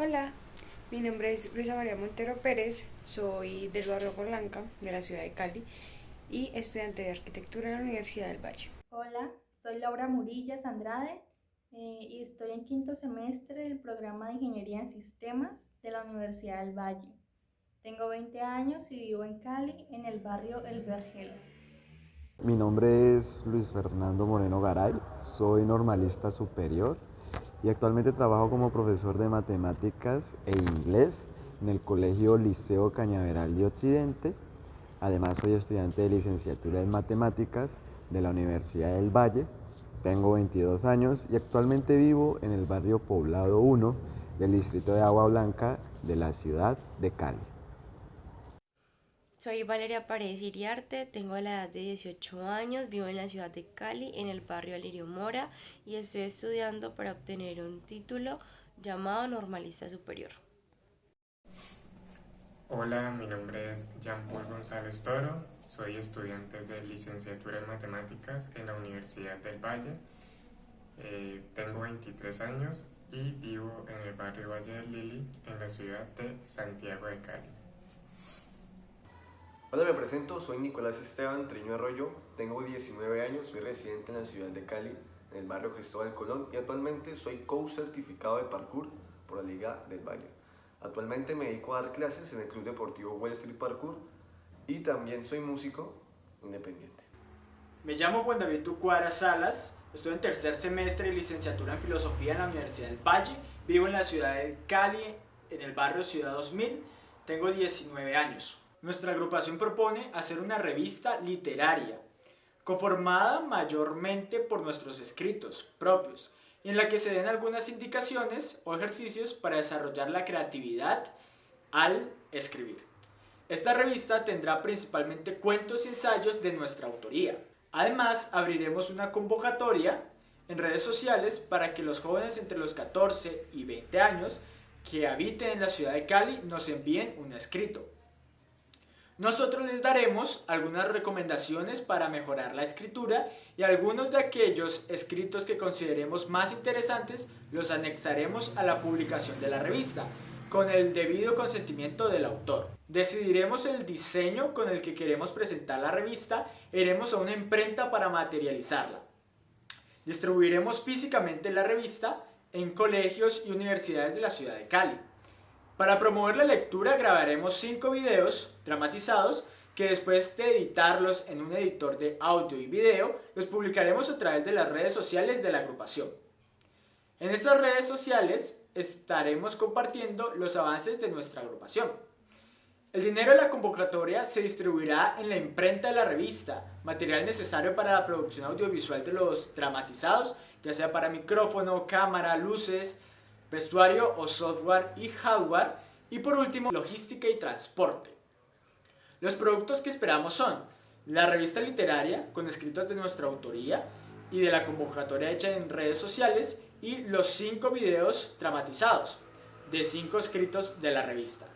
Hola, mi nombre es Luisa María Montero Pérez, soy del barrio Blanca de la ciudad de Cali y estudiante de arquitectura en la Universidad del Valle. Hola, soy Laura Murillas Andrade eh, y estoy en quinto semestre del programa de Ingeniería en Sistemas de la Universidad del Valle. Tengo 20 años y vivo en Cali, en el barrio El Vergel. Mi nombre es Luis Fernando Moreno Garay, soy normalista superior y actualmente trabajo como profesor de matemáticas e inglés en el Colegio Liceo Cañaveral de Occidente. Además soy estudiante de licenciatura en matemáticas de la Universidad del Valle. Tengo 22 años y actualmente vivo en el barrio Poblado 1 del distrito de Agua Blanca de la ciudad de Cali. Soy Valeria Paredes Iriarte, tengo la edad de 18 años, vivo en la ciudad de Cali, en el barrio Alirio Mora, y estoy estudiando para obtener un título llamado Normalista Superior. Hola, mi nombre es Jean Paul González Toro, soy estudiante de licenciatura en matemáticas en la Universidad del Valle. Eh, tengo 23 años y vivo en el barrio Valle del Lili, en la ciudad de Santiago de Cali. Hola, me presento, soy Nicolás Esteban Triño Arroyo, tengo 19 años, soy residente en la ciudad de Cali, en el barrio Cristóbal Colón y actualmente soy coach certificado de parkour por la Liga del Valle. Actualmente me dedico a dar clases en el Club Deportivo Wall Street Parkour y también soy músico independiente. Me llamo Juan David Tucuara Salas, estoy en tercer semestre de licenciatura en Filosofía en la Universidad del Valle, vivo en la ciudad de Cali, en el barrio Ciudad 2000, tengo 19 años. Nuestra agrupación propone hacer una revista literaria, conformada mayormente por nuestros escritos propios, en la que se den algunas indicaciones o ejercicios para desarrollar la creatividad al escribir. Esta revista tendrá principalmente cuentos y ensayos de nuestra autoría. Además, abriremos una convocatoria en redes sociales para que los jóvenes entre los 14 y 20 años que habiten en la ciudad de Cali nos envíen un escrito. Nosotros les daremos algunas recomendaciones para mejorar la escritura y algunos de aquellos escritos que consideremos más interesantes los anexaremos a la publicación de la revista con el debido consentimiento del autor. Decidiremos el diseño con el que queremos presentar la revista iremos a una imprenta para materializarla. Distribuiremos físicamente la revista en colegios y universidades de la ciudad de Cali. Para promover la lectura grabaremos 5 videos dramatizados que después de editarlos en un editor de audio y video, los publicaremos a través de las redes sociales de la agrupación. En estas redes sociales estaremos compartiendo los avances de nuestra agrupación. El dinero de la convocatoria se distribuirá en la imprenta de la revista, material necesario para la producción audiovisual de los dramatizados, ya sea para micrófono, cámara, luces, vestuario o software y hardware, y por último, logística y transporte. Los productos que esperamos son la revista literaria con escritos de nuestra autoría y de la convocatoria hecha en redes sociales y los cinco videos dramatizados de cinco escritos de la revista.